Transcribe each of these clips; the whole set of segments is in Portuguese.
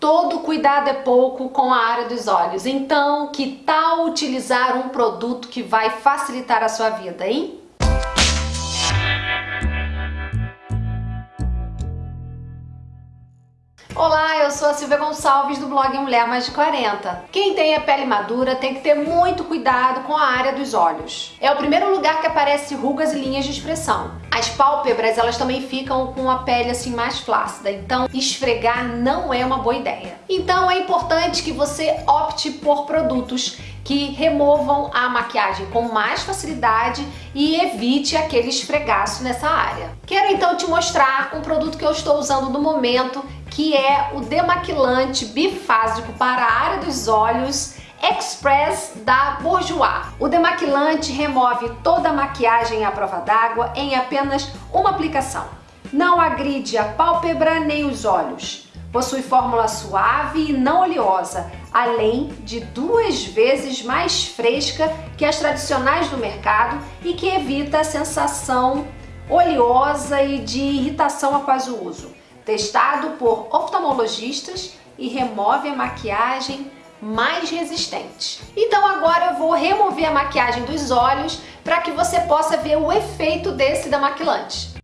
Todo cuidado é pouco com a área dos olhos, então que tal utilizar um produto que vai facilitar a sua vida, hein? Olá, eu sou a Silvia Gonçalves do blog Mulher Mais de 40. Quem tem a pele madura tem que ter muito cuidado com a área dos olhos. É o primeiro lugar que aparece rugas e linhas de expressão. As pálpebras, elas também ficam com a pele assim mais flácida, então esfregar não é uma boa ideia. Então é importante que você opte por produtos que removam a maquiagem com mais facilidade e evite aquele esfregaço nessa área. Quero então te mostrar um produto que eu estou usando no momento, que é o demaquilante bifásico para a área dos olhos Express da Bourjois. O demaquilante remove toda a maquiagem à prova d'água em apenas uma aplicação. Não agride a pálpebra nem os olhos. Possui fórmula suave e não oleosa, além de duas vezes mais fresca que as tradicionais do mercado e que evita a sensação oleosa e de irritação após o uso. Testado por oftalmologistas e remove a maquiagem mais resistente. Então agora eu vou remover a maquiagem dos olhos para que você possa ver o efeito desse demaquilante.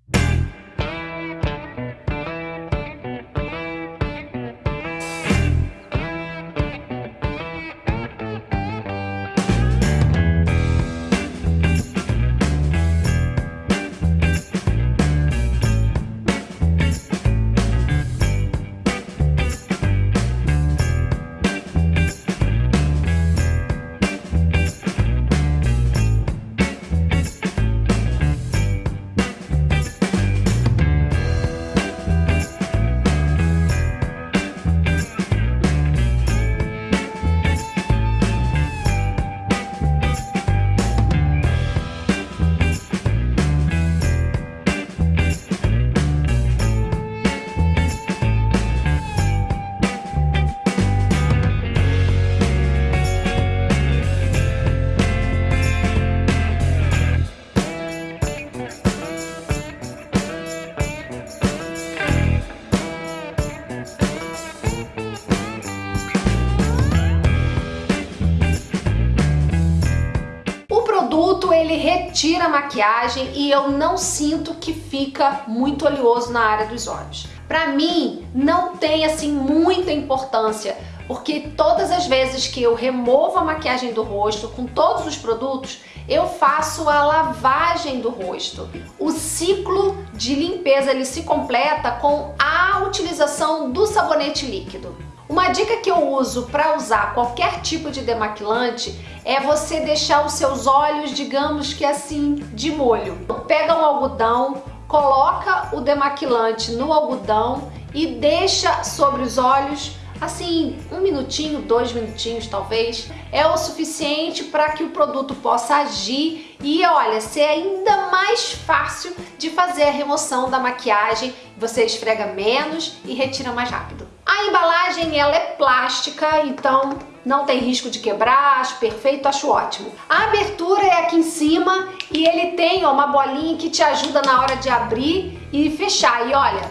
Retira a maquiagem e eu não sinto que fica muito oleoso na área dos olhos. Pra mim, não tem assim muita importância, porque todas as vezes que eu removo a maquiagem do rosto com todos os produtos, eu faço a lavagem do rosto. O ciclo de limpeza ele se completa com a utilização do sabonete líquido. Uma dica que eu uso para usar qualquer tipo de demaquilante é você deixar os seus olhos, digamos que assim, de molho. Pega um algodão, coloca o demaquilante no algodão e deixa sobre os olhos assim, um minutinho, dois minutinhos talvez, é o suficiente para que o produto possa agir e olha, ser ainda mais fácil de fazer a remoção da maquiagem, você esfrega menos e retira mais rápido. A embalagem ela é plástica, então não tem risco de quebrar, acho perfeito, acho ótimo. A abertura é aqui em cima e ele tem ó, uma bolinha que te ajuda na hora de abrir e fechar. E olha,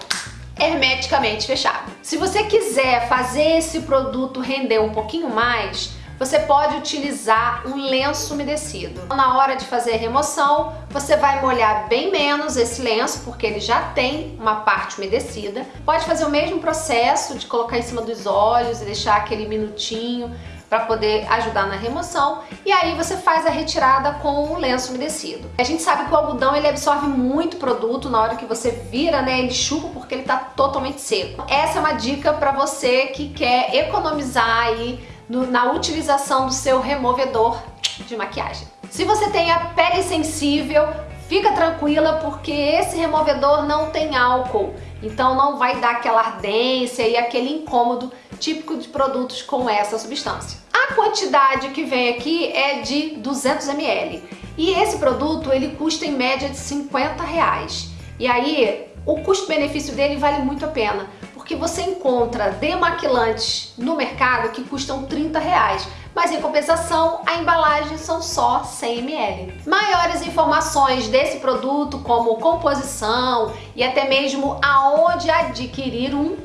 hermeticamente fechado. Se você quiser fazer esse produto render um pouquinho mais, você pode utilizar um lenço umedecido. Na hora de fazer a remoção, você vai molhar bem menos esse lenço, porque ele já tem uma parte umedecida. Pode fazer o mesmo processo de colocar em cima dos olhos e deixar aquele minutinho para poder ajudar na remoção e aí você faz a retirada com o lenço umedecido. A gente sabe que o algodão ele absorve muito produto na hora que você vira, né, ele chupa porque ele está totalmente seco. Essa é uma dica para você que quer economizar aí no, na utilização do seu removedor de maquiagem. Se você tem a pele sensível, fica tranquila porque esse removedor não tem álcool, então não vai dar aquela ardência e aquele incômodo típico de produtos com essa substância. A quantidade que vem aqui é de 200 ml e esse produto ele custa em média de 50 reais. E aí o custo-benefício dele vale muito a pena, porque você encontra demaquilantes no mercado que custam 30 reais, mas em compensação a embalagem são só 100 ml. Maiores informações desse produto, como composição e até mesmo aonde adquirir um,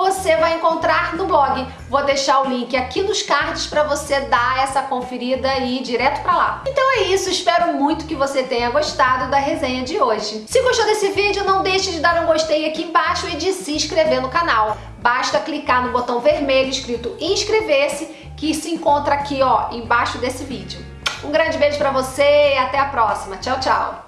você vai encontrar no blog. Vou deixar o link aqui nos cards para você dar essa conferida e ir direto para lá. Então é isso, espero muito que você tenha gostado da resenha de hoje. Se gostou desse vídeo, não deixe de dar um gostei aqui embaixo e de se inscrever no canal. Basta clicar no botão vermelho escrito inscrever-se que se encontra aqui ó, embaixo desse vídeo. Um grande beijo para você e até a próxima. Tchau, tchau!